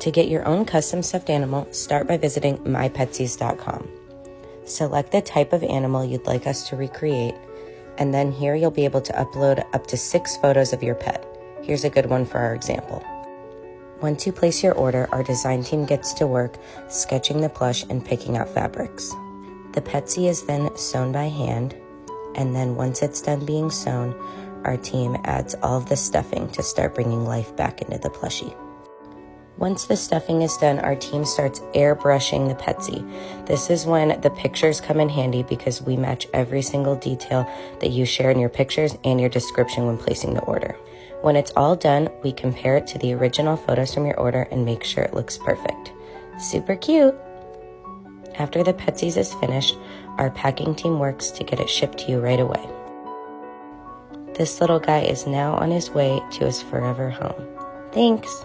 To get your own custom stuffed animal, start by visiting mypetsies.com. Select the type of animal you'd like us to recreate, and then here you'll be able to upload up to six photos of your pet. Here's a good one for our example. Once you place your order, our design team gets to work sketching the plush and picking out fabrics. The Petsy is then sewn by hand, and then once it's done being sewn, our team adds all of the stuffing to start bringing life back into the plushie. Once the stuffing is done, our team starts airbrushing the Petsy. This is when the pictures come in handy because we match every single detail that you share in your pictures and your description when placing the order. When it's all done, we compare it to the original photos from your order and make sure it looks perfect. Super cute! After the Petsy's is finished, our packing team works to get it shipped to you right away. This little guy is now on his way to his forever home. Thanks!